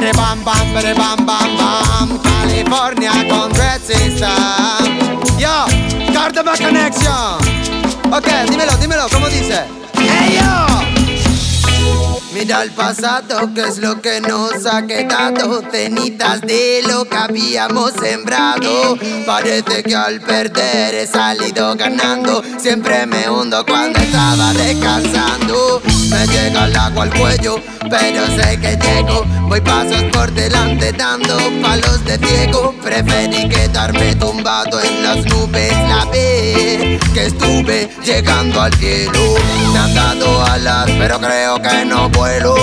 bere bam bam, bere bam bam bam. California con Red System. Yo, Cardova Connection. Ok, dímelo, dímelo, ¿cómo dice? Hey yo. Mira el pasado, que es lo que nos ha quedado. Cenitas de lo que habíamos sembrado. Parece que al perder he salido ganando. Siempre me hundo cuando estaba descansando. Me llega el agua al cuello, pero sé que llego Voy pasos por delante dando palos de ciego. Preferí quedarme tumbado en las nubes. La vez que estuve llegando al cielo. Me han dado alas, pero creo que no vuelo.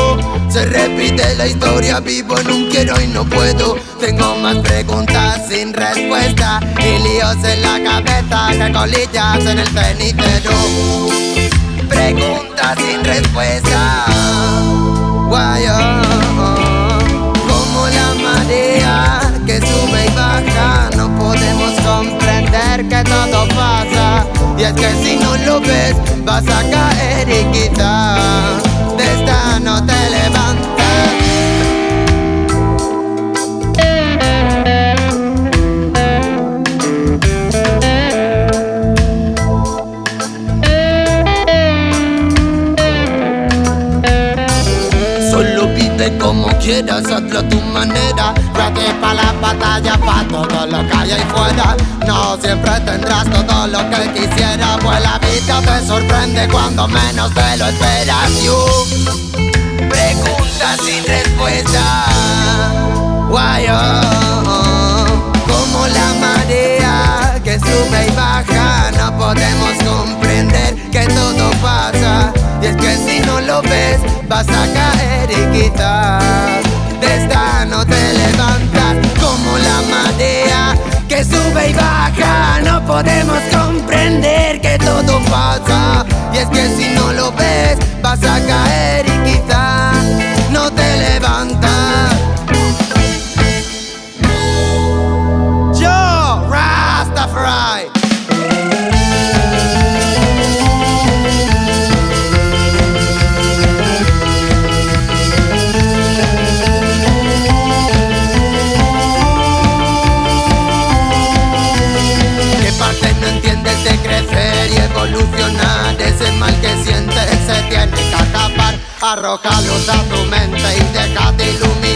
Se repite la historia, vivo en un quiero y no puedo. Tengo más preguntas sin respuesta. Y líos en la cabeza que colillas en el cenicero. Preguntas sin respuesta. Why, vas a caer y Como quieras, hazlo a tu manera. Trate pa' la batalla, pa' todo lo que hay ahí fuera. No siempre tendrás todo lo que quisiera. Pues la vida te sorprende cuando menos te lo esperas. You Preguntas sin respuesta. Why, oh, Como la marea que sube y baja No podemos comprender que todo pasa. Y es que si no lo ves vas a caer Y es que si no lo ves vas a caer luz a tu mente y deja de iluminar